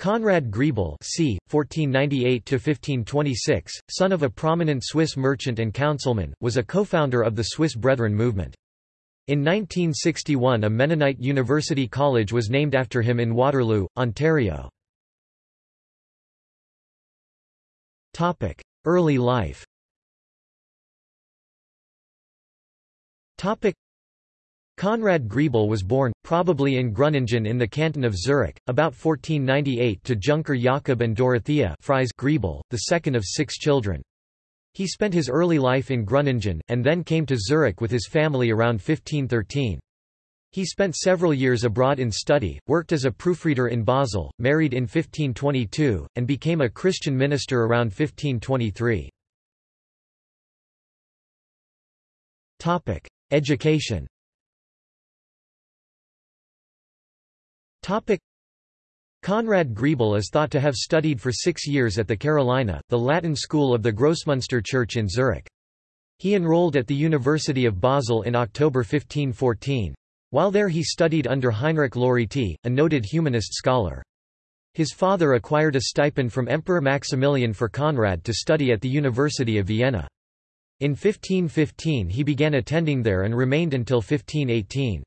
Conrad Grebel c. 1498–1526, son of a prominent Swiss merchant and councilman, was a co-founder of the Swiss Brethren movement. In 1961 a Mennonite University College was named after him in Waterloo, Ontario. Early life Conrad Grebel was born, probably in Gruningen in the canton of Zurich, about 1498 to Junker Jakob and Dorothea Fries Grebel, the second of six children. He spent his early life in Gruningen, and then came to Zurich with his family around 1513. He spent several years abroad in study, worked as a proofreader in Basel, married in 1522, and became a Christian minister around 1523. Education Conrad Grebel is thought to have studied for six years at the Carolina, the Latin school of the Grossmünster Church in Zurich. He enrolled at the University of Basel in October 1514. While there he studied under Heinrich Loriti, a noted humanist scholar. His father acquired a stipend from Emperor Maximilian for Conrad to study at the University of Vienna. In 1515 he began attending there and remained until 1518.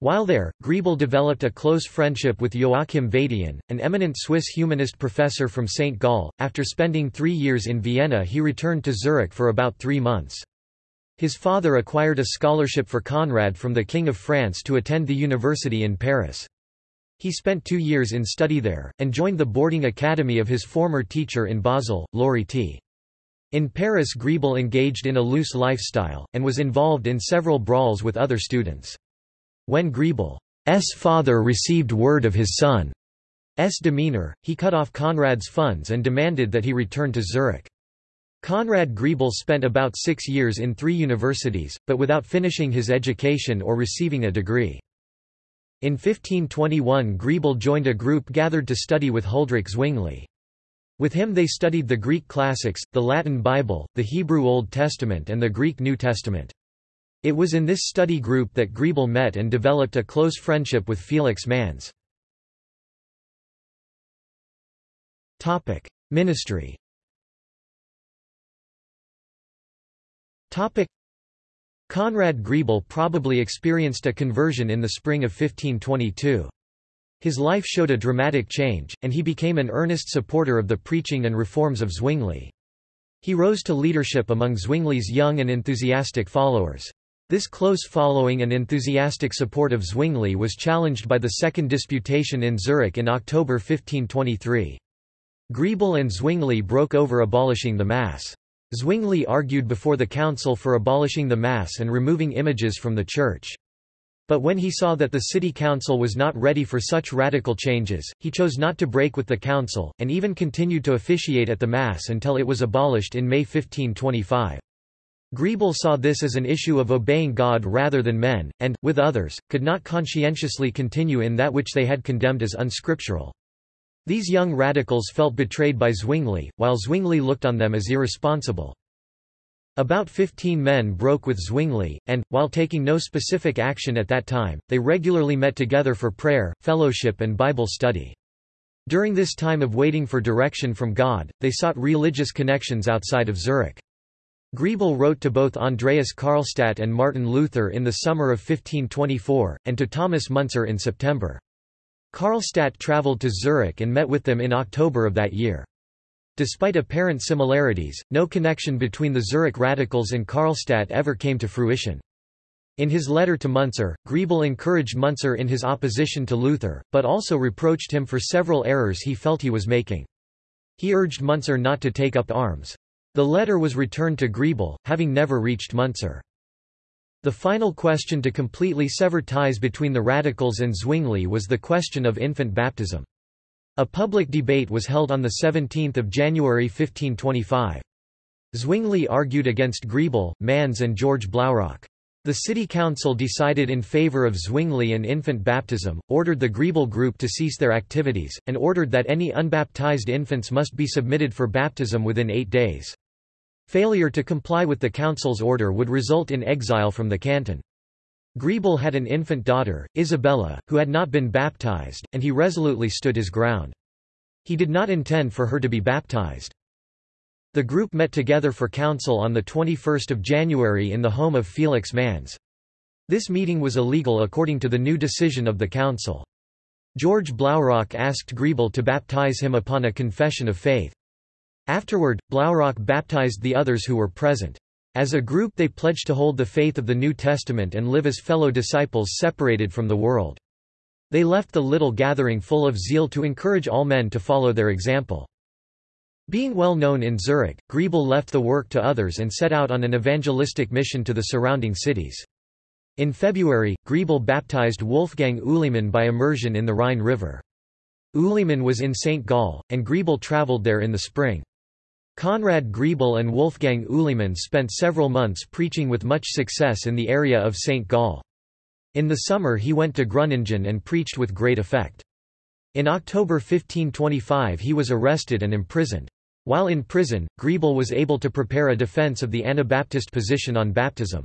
While there, Grebel developed a close friendship with Joachim Vadian, an eminent Swiss humanist professor from St. Gall. After spending three years in Vienna he returned to Zurich for about three months. His father acquired a scholarship for Conrad from the King of France to attend the university in Paris. He spent two years in study there, and joined the boarding academy of his former teacher in Basel, Loriti. In Paris Grebel engaged in a loose lifestyle, and was involved in several brawls with other students. When Grebel's father received word of his son's demeanor, he cut off Conrad's funds and demanded that he return to Zurich. Conrad Grebel spent about six years in three universities, but without finishing his education or receiving a degree. In 1521 Grebel joined a group gathered to study with Huldrych Zwingli. With him they studied the Greek classics, the Latin Bible, the Hebrew Old Testament and the Greek New Testament. It was in this study group that Grebel met and developed a close friendship with Felix Manz. Ministry Conrad Grebel probably experienced a conversion in the spring of 1522. His life showed a dramatic change, and he became an earnest supporter of the preaching and reforms of Zwingli. He rose to leadership among Zwingli's young and enthusiastic followers. This close following and enthusiastic support of Zwingli was challenged by the Second Disputation in Zurich in October 1523. Grebel and Zwingli broke over abolishing the Mass. Zwingli argued before the council for abolishing the Mass and removing images from the church. But when he saw that the city council was not ready for such radical changes, he chose not to break with the council, and even continued to officiate at the Mass until it was abolished in May 1525. Grebel saw this as an issue of obeying God rather than men, and, with others, could not conscientiously continue in that which they had condemned as unscriptural. These young radicals felt betrayed by Zwingli, while Zwingli looked on them as irresponsible. About 15 men broke with Zwingli, and, while taking no specific action at that time, they regularly met together for prayer, fellowship and Bible study. During this time of waiting for direction from God, they sought religious connections outside of Zurich. Grebel wrote to both Andreas Karlstadt and Martin Luther in the summer of 1524, and to Thomas Munzer in September. Karlstadt travelled to Zurich and met with them in October of that year. Despite apparent similarities, no connection between the Zurich radicals and Karlstadt ever came to fruition. In his letter to Munzer, Grebel encouraged Munzer in his opposition to Luther, but also reproached him for several errors he felt he was making. He urged Munzer not to take up arms. The letter was returned to Grebel, having never reached Munzer. The final question to completely sever ties between the radicals and Zwingli was the question of infant baptism. A public debate was held on 17 January 1525. Zwingli argued against Grebel, Manz and George Blaurock. The city council decided in favor of Zwingli and infant baptism, ordered the Grebel group to cease their activities, and ordered that any unbaptized infants must be submitted for baptism within eight days. Failure to comply with the council's order would result in exile from the canton. Grebel had an infant daughter, Isabella, who had not been baptized, and he resolutely stood his ground. He did not intend for her to be baptized. The group met together for council on 21 January in the home of Felix Manz. This meeting was illegal according to the new decision of the council. George Blaurock asked Grebel to baptize him upon a confession of faith. Afterward, Blaurock baptized the others who were present. As a group they pledged to hold the faith of the New Testament and live as fellow disciples separated from the world. They left the little gathering full of zeal to encourage all men to follow their example. Being well known in Zurich, Grebel left the work to others and set out on an evangelistic mission to the surrounding cities. In February, Grebel baptized Wolfgang Uelimann by immersion in the Rhine River. Uelimann was in St. Gall, and Grebel traveled there in the spring. Conrad Grebel and Wolfgang Uelimann spent several months preaching with much success in the area of St. Gall. In the summer he went to Gruningen and preached with great effect. In October 1525 he was arrested and imprisoned. While in prison, Grebel was able to prepare a defense of the Anabaptist position on baptism.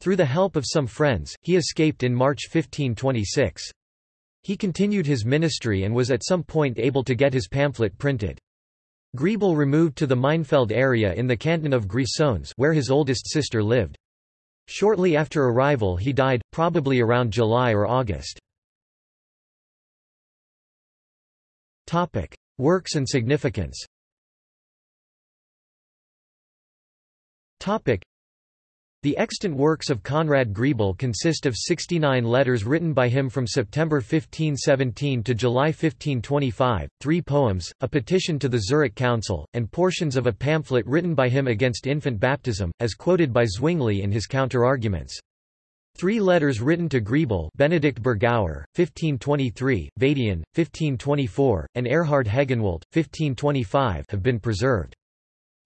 Through the help of some friends, he escaped in March 1526. He continued his ministry and was at some point able to get his pamphlet printed. Grebel removed to the Maienfeld area in the canton of Grisons where his oldest sister lived. Shortly after arrival he died, probably around July or August. Works and significance The extant works of Conrad Grebel consist of 69 letters written by him from September 1517 to July 1525, three poems, a petition to the Zurich Council, and portions of a pamphlet written by him against infant baptism, as quoted by Zwingli in his counterarguments. Three letters written to Grebel Benedict Burgauer, 1523, Vadian, 1524, and Erhard Hegenwald, 1525 have been preserved.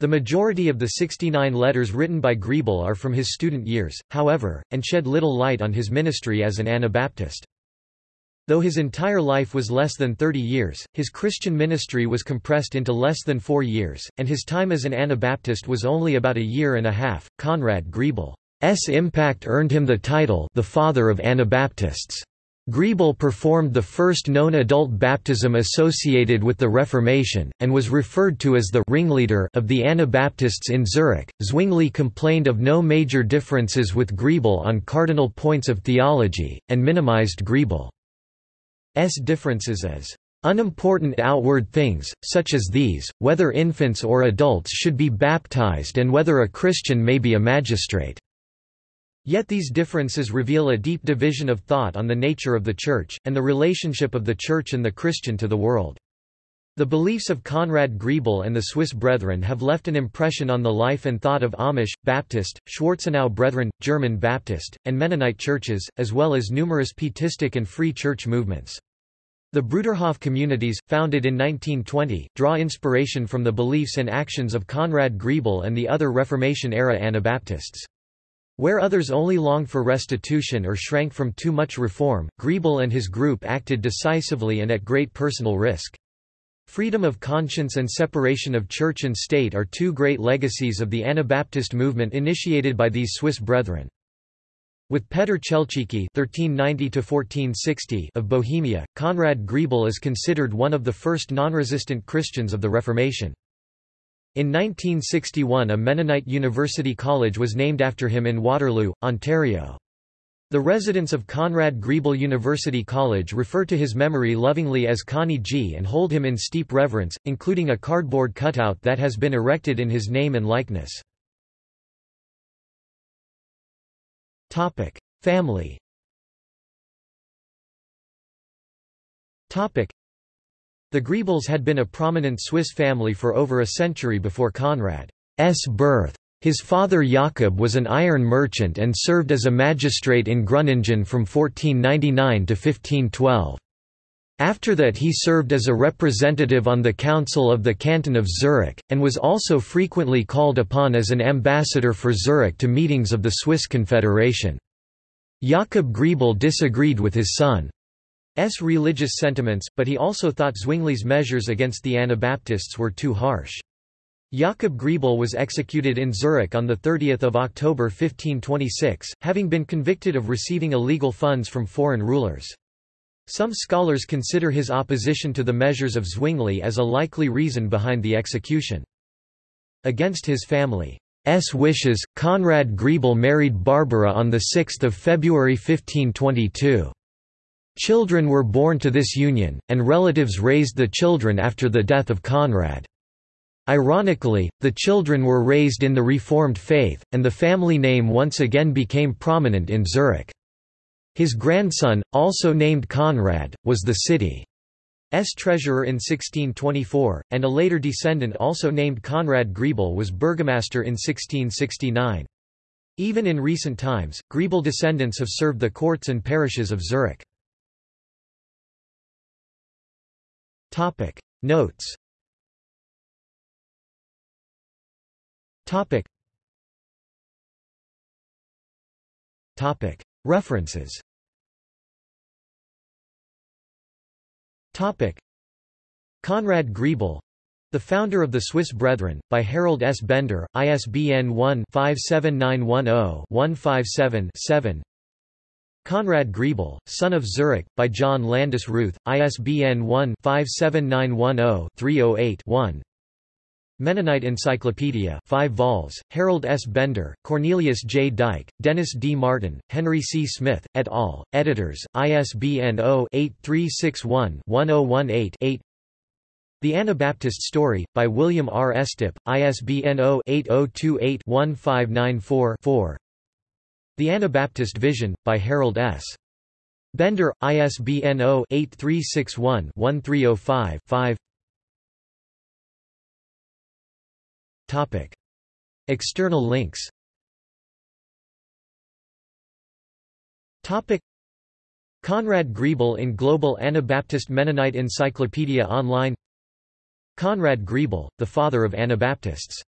The majority of the 69 letters written by Grebel are from his student years, however, and shed little light on his ministry as an Anabaptist. Though his entire life was less than 30 years, his Christian ministry was compressed into less than four years, and his time as an Anabaptist was only about a year and a half. Conrad Grebel's impact earned him the title the Father of Anabaptists. Grebel performed the first known adult baptism associated with the Reformation, and was referred to as the ringleader of the Anabaptists in Zurich. Zwingli complained of no major differences with Grebel on cardinal points of theology, and minimized Grebel's differences as unimportant outward things, such as these, whether infants or adults should be baptized and whether a Christian may be a magistrate. Yet these differences reveal a deep division of thought on the nature of the Church, and the relationship of the Church and the Christian to the world. The beliefs of Conrad Grebel and the Swiss Brethren have left an impression on the life and thought of Amish, Baptist, Schwarzenau Brethren, German Baptist, and Mennonite churches, as well as numerous Pietistic and Free Church movements. The Bruderhof communities, founded in 1920, draw inspiration from the beliefs and actions of Conrad Grebel and the other Reformation-era Anabaptists. Where others only longed for restitution or shrank from too much reform, Grebel and his group acted decisively and at great personal risk. Freedom of conscience and separation of church and state are two great legacies of the Anabaptist movement initiated by these Swiss brethren. With Petr Chelchiki (1390–1460) of Bohemia, Conrad Grebel is considered one of the first non-resistant Christians of the Reformation. In 1961 a Mennonite University College was named after him in Waterloo, Ontario. The residents of Conrad Grebel University College refer to his memory lovingly as Connie G and hold him in steep reverence, including a cardboard cutout that has been erected in his name and likeness. Family the Grebels had been a prominent Swiss family for over a century before Conrad's birth. His father Jakob was an iron merchant and served as a magistrate in Gruningen from 1499 to 1512. After that he served as a representative on the Council of the Canton of Zurich, and was also frequently called upon as an ambassador for Zurich to meetings of the Swiss Confederation. Jakob Grebel disagreed with his son. S. religious sentiments, but he also thought Zwingli's measures against the Anabaptists were too harsh. Jakob Grebel was executed in Zurich on 30 October 1526, having been convicted of receiving illegal funds from foreign rulers. Some scholars consider his opposition to the measures of Zwingli as a likely reason behind the execution. Against his family's wishes, Conrad Grebel married Barbara on 6 February 1522. Children were born to this union, and relatives raised the children after the death of Conrad. Ironically, the children were raised in the Reformed faith, and the family name once again became prominent in Zurich. His grandson, also named Conrad, was the city's treasurer in 1624, and a later descendant also named Conrad Grebel was burgomaster in 1669. Even in recent times, Grebel descendants have served the courts and parishes of Zurich. Notes. References. Conrad Grebel The Founder of the Swiss Brethren, by Harold S. Bender, ISBN 1-57910-157-7 Conrad Grebel, Son of Zurich, by John Landis Ruth, ISBN 1-57910-308-1 Mennonite Encyclopedia 5 vols, Harold S. Bender, Cornelius J. Dyck, Dennis D. Martin, Henry C. Smith, et al., editors, ISBN 0-8361-1018-8 The Anabaptist Story, by William R. Estep, ISBN 0-8028-1594-4 The Anabaptist Vision, by Harold S. Bender, ISBN 0-8361-1305-5 Topic. External links Topic. Conrad Grebel in Global Anabaptist Mennonite Encyclopedia Online Conrad Grebel, the father of Anabaptists